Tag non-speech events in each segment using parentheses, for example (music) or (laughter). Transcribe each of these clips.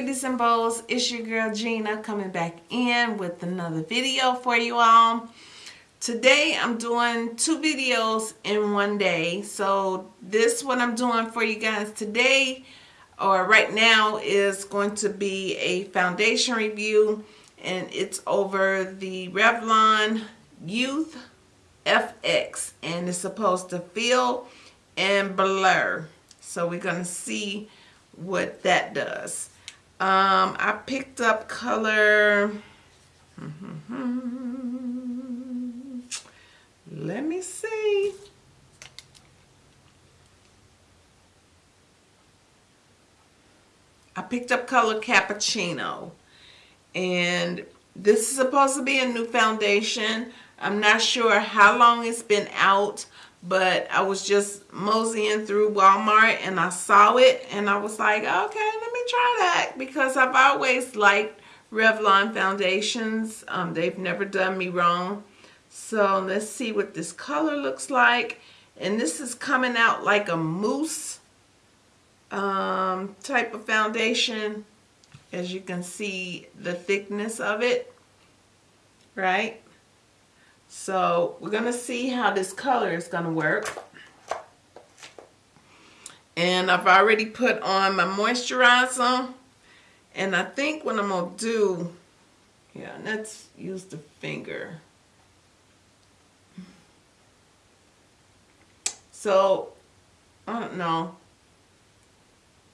Beauties and Bows, it's your girl Gina coming back in with another video for you all. Today I'm doing two videos in one day. So this what I'm doing for you guys today or right now is going to be a foundation review and it's over the Revlon Youth FX and it's supposed to fill and blur. So we're to see what that does. Um, I picked up color. Let me see. I picked up color cappuccino and this is supposed to be a new foundation. I'm not sure how long it's been out but I was just moseying through Walmart and I saw it and I was like, okay, me try that because I've always liked Revlon foundations. Um, they've never done me wrong. So let's see what this color looks like. And this is coming out like a mousse um, type of foundation. As you can see the thickness of it, right? So we're going to see how this color is going to work. And I've already put on my moisturizer. And I think what I'm to do, yeah, let's use the finger. So, I don't know.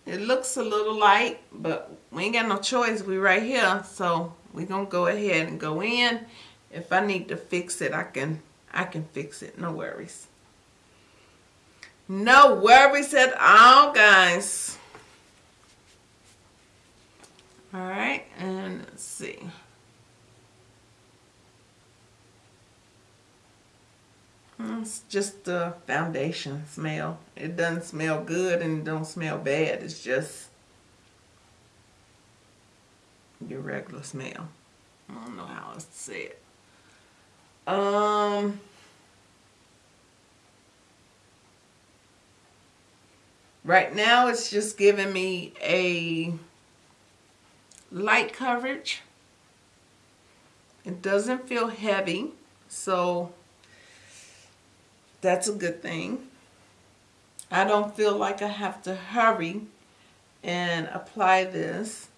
It looks a little light, but we ain't got no choice. We right here. So, we're going to go ahead and go in if I need to fix it, I can I can fix it. No worries. No worries at all, guys. All right, and let's see. It's just the foundation smell. It doesn't smell good and don't smell bad. It's just your regular smell. I don't know how else to say it. Um, right now it's just giving me a light coverage. It doesn't feel heavy, so that's a good thing. I don't feel like I have to hurry and apply this.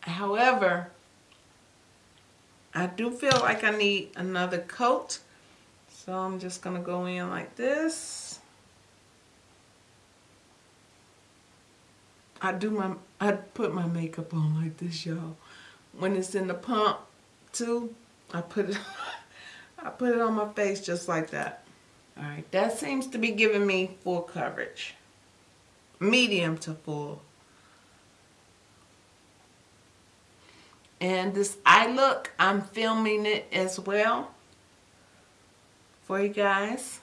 However, I do feel like I need another coat. So I'm just going to go in like this. I do my, I put my makeup on like this, y'all. When it's in the pump, too, I put it, (laughs) I put it on my face just like that. All right, that seems to be giving me full coverage. Medium to full. And this eye look, I'm filming it as well for you guys.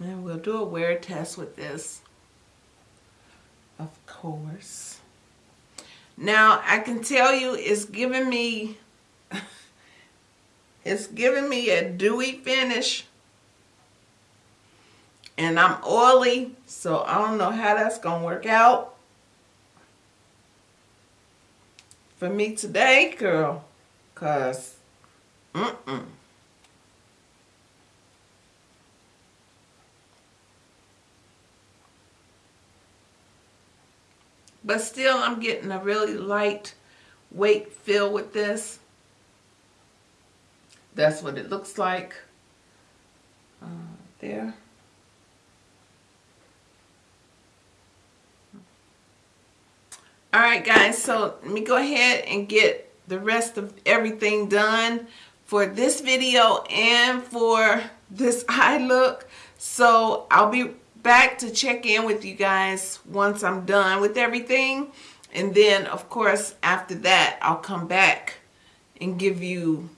And we'll do a wear test with this, of course. Now, I can tell you it's giving me, (laughs) it's giving me a dewy finish. And I'm oily, so I don't know how that's going to work out. For me today, girl. Because, mm-mm. But still, I'm getting a really light weight feel with this. That's what it looks like uh, there. All right guys so let me go ahead and get the rest of everything done for this video and for this (laughs) eye look. So I'll be back to check in with you guys once I'm done with everything. And then of course after that I'll come back and give you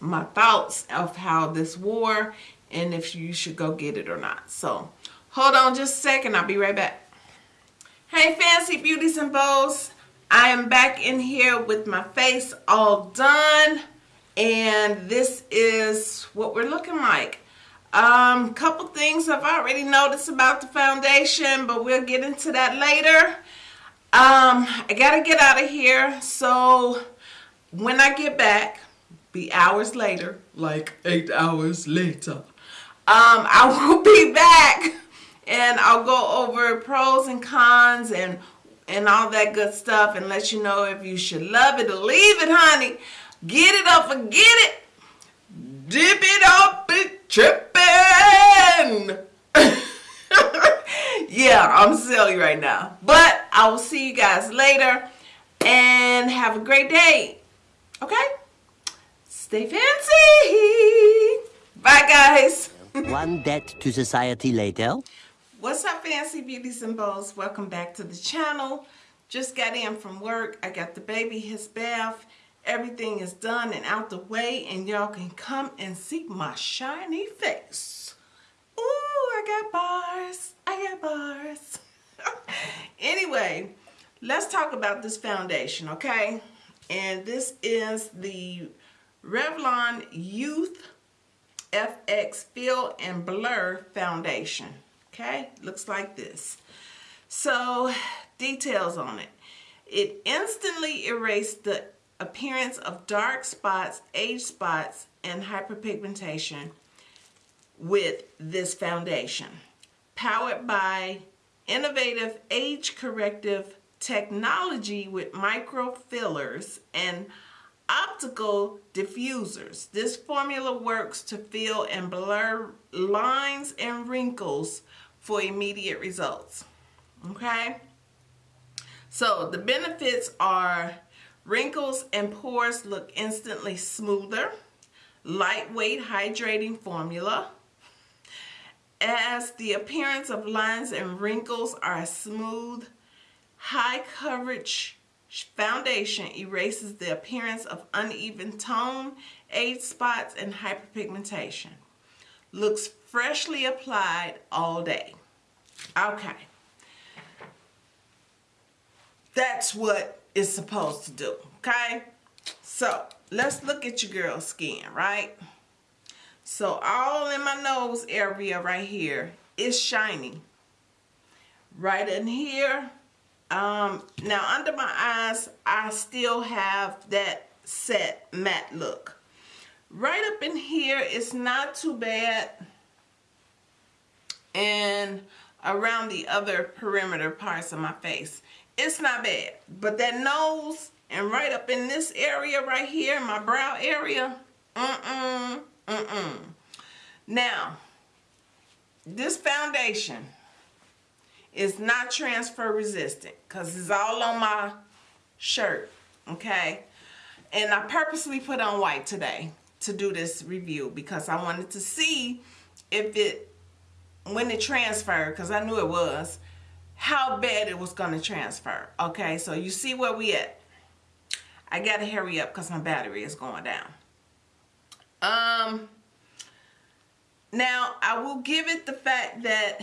my thoughts of how this wore and if you should go get it or not. So hold on just a second. I'll be right back Hey Fancy Beauties and Bows. I am back in here with my face all done. and this is what we're looking like. Um, couple things I've already noticed about the foundation, but we'll get into that later. Um, I gotta get out of here, so when I get back, be hours later, like eight hours later, um, I (laughs) will be back and I'll go over pros and cons and and all that good stuff and let you know if you should love it or leave it, honey. Get it or forget it. Dip it up and tripping. (laughs) yeah, I'm silly right now. But I will see you guys later and have a great day. Okay? Stay fancy. Bye, guys. One debt to society later. What's up, fancy beauties and bows? Welcome back to the channel. Just got in from work. I got the baby his bath. Everything is done and out the way, and y'all can come and see my shiny face. Ooh, I got bars. I got bars. (laughs) anyway, let's talk about this foundation, okay? And this is the Revlon Youth FX Fill and Blur Foundation. Okay, looks like this. So, details on it. It instantly erased the appearance of dark spots, age spots, and hyperpigmentation with this foundation. Powered by innovative age corrective technology with micro fillers and optical diffusers. This formula works to fill and blur lines and wrinkles for immediate results. Okay? So the benefits are wrinkles and pores look instantly smoother, lightweight hydrating formula, as the appearance of lines and wrinkles are smooth, high coverage foundation erases the appearance of uneven tone, age spots, and hyperpigmentation. Looks freshly applied all day. Okay. That's what it's supposed to do, okay? So, let's look at your girl's skin, right? So, all in my nose area right here is shiny. Right in here, um, now under my eyes, I still have that set matte look. Right up in here, it's not too bad. And around the other perimeter parts of my face. It's not bad. But that nose and right up in this area right here, my brow area, mm-mm, mm-mm. Now, this foundation is not transfer resistant because it's all on my shirt, okay? And I purposely put on white today to do this review because I wanted to see if it when it transferred, because I knew it was, how bad it was going to transfer. Okay, so you see where we at. I got to hurry up because my battery is going down. Um, now, I will give it the fact that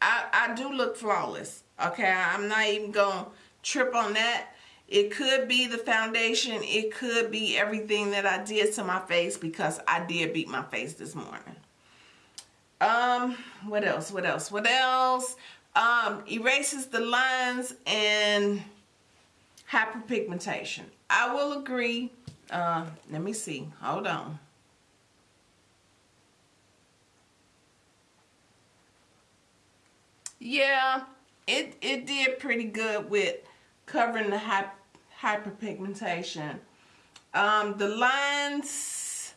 I, I do look flawless. Okay, I'm not even going to trip on that. It could be the foundation. It could be everything that I did to my face because I did beat my face this morning. Um, what else? What else? What else? Um, erases the lines and hyperpigmentation. I will agree. Uh, let me see. Hold on. Yeah, it, it did pretty good with covering the hyperpigmentation. Um, the lines,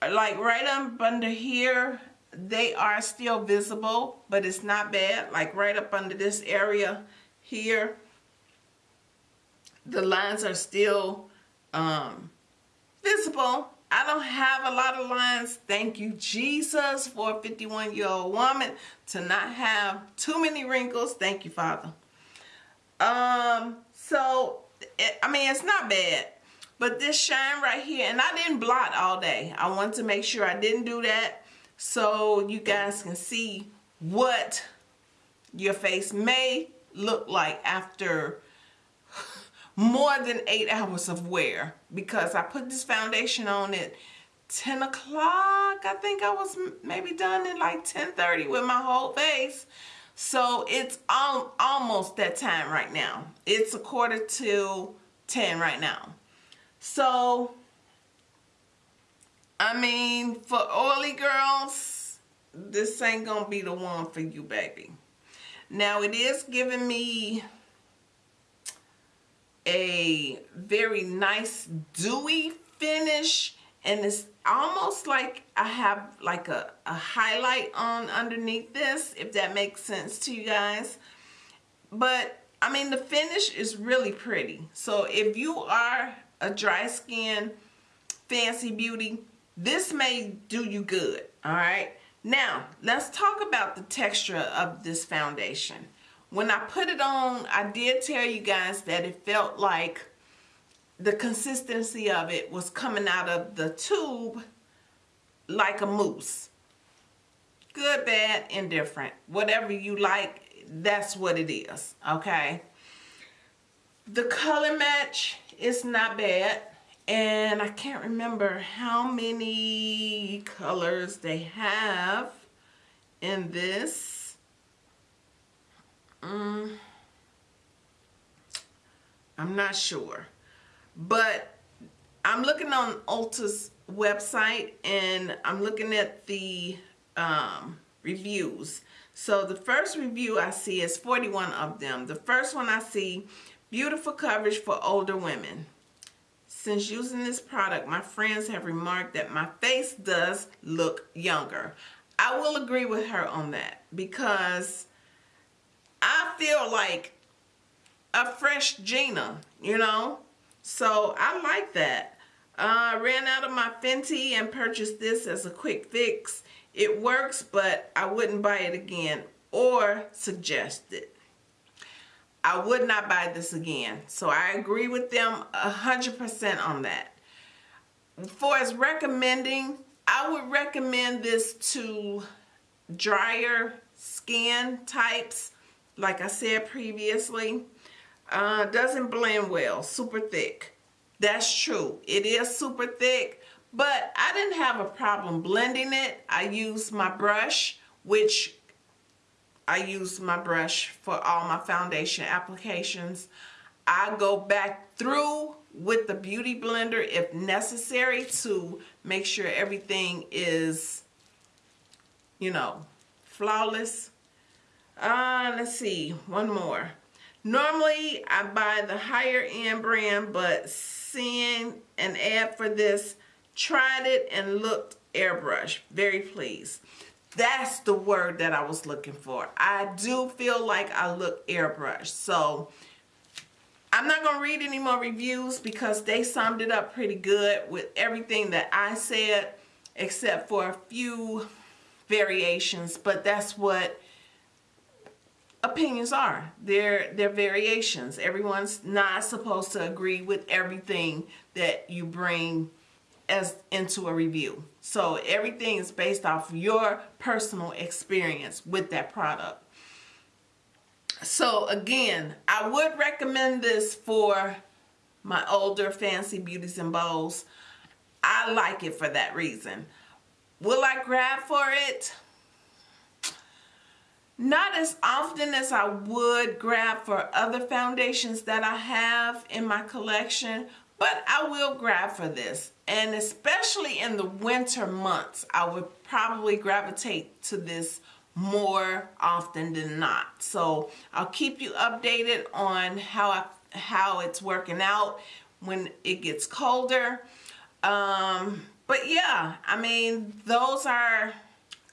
like right up under here, they are still visible but it's not bad. Like right up under this area here the lines are still um, visible. I don't have a lot of lines. Thank you Jesus for a 51 year old woman to not have too many wrinkles. Thank you father um so it, I mean it's not bad but this shine right here and I didn't blot all day I wanted to make sure I didn't do that so you guys can see what your face may look like after more than eight hours of wear because I put this foundation on at 10 o'clock. I think I was maybe done at like 10.30 with my whole face. So it's al almost that time right now. It's a quarter to 10 right now. So, I mean, for oily girls, this ain't gonna be the one for you, baby. Now, it is giving me a very nice dewy finish and it's almost like I have like a, a highlight on underneath this if that makes sense to you guys. But I mean the finish is really pretty. So if you are a dry skin fancy beauty this may do you good all right? Now let's talk about the texture of this foundation. When I put it on I did tell you guys that it felt like the consistency of it was coming out of the tube like a mousse. Good, bad, indifferent. Whatever you like, that's what it is, okay? The color match is not bad. And I can't remember how many colors they have in this. Mm, I'm not sure. But I'm looking on Ulta's website and I'm looking at the um, reviews. So the first review I see is 41 of them. The first one I see, beautiful coverage for older women. Since using this product, my friends have remarked that my face does look younger. I will agree with her on that because I feel like a fresh Gina, you know? So I like that. I uh, ran out of my Fenty and purchased this as a quick fix. It works, but I wouldn't buy it again or suggest it. I would not buy this again. So I agree with them 100% on that. For as recommending, I would recommend this to drier skin types, like I said previously. Uh, doesn't blend well, super thick. That's true. It is super thick, but I didn't have a problem blending it. I used my brush, which I use my brush for all my foundation applications. I go back through with the Beauty Blender if necessary to make sure everything is, you know, flawless. Uh, let's see, one more. Normally, I buy the higher end brand, but seeing an ad for this, tried it and looked airbrush. Very pleased. That's the word that I was looking for. I do feel like I look airbrush. So, I'm not going to read any more reviews because they summed it up pretty good with everything that I said, except for a few variations. But that's what opinions are. They're, they're variations. Everyone's not supposed to agree with everything that you bring as into a review. So everything is based off your personal experience with that product. So again, I would recommend this for my older fancy beauties and bows. I like it for that reason. Will I grab for it? Not as often as I would grab for other foundations that I have in my collection, but I will grab for this. And especially in the winter months, I would probably gravitate to this more often than not. So I'll keep you updated on how I, how it's working out when it gets colder. Um, but yeah, I mean, those are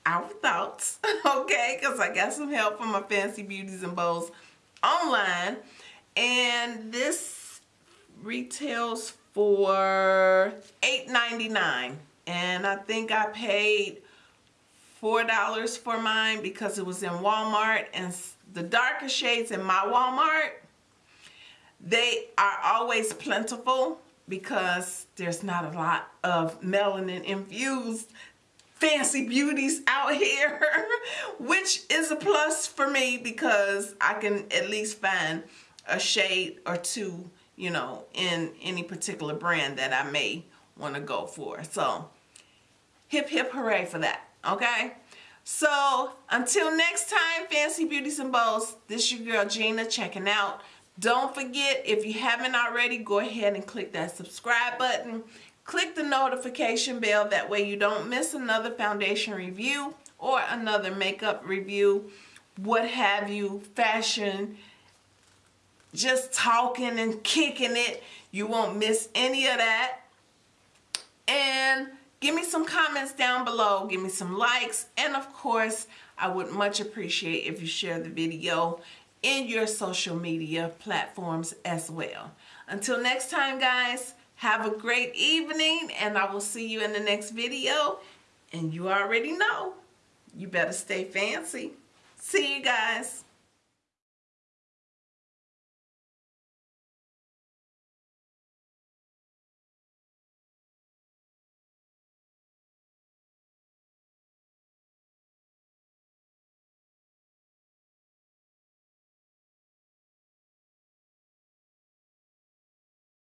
our thoughts, (laughs) okay? Because I got some help from my Fancy Beauties and Bows online. And this retails for $8.99. And I think I paid $4 for mine because it was in Walmart. And the darker shades in my Walmart, they are always plentiful because there's not a lot of melanin infused fancy beauties out here (laughs) which is a plus for me because I can at least find a shade or two you know, in any particular brand that I may want to go for. So, hip hip hooray for that. Okay? So, until next time, Fancy Beauties and Bows, this your girl Gina checking out. Don't forget, if you haven't already, go ahead and click that subscribe button. Click the notification bell. That way you don't miss another foundation review or another makeup review. What have you, fashion, just talking and kicking it. You won't miss any of that. And give me some comments down below. Give me some likes. And of course, I would much appreciate if you share the video in your social media platforms as well. Until next time, guys, have a great evening and I will see you in the next video. And you already know, you better stay fancy. See you guys.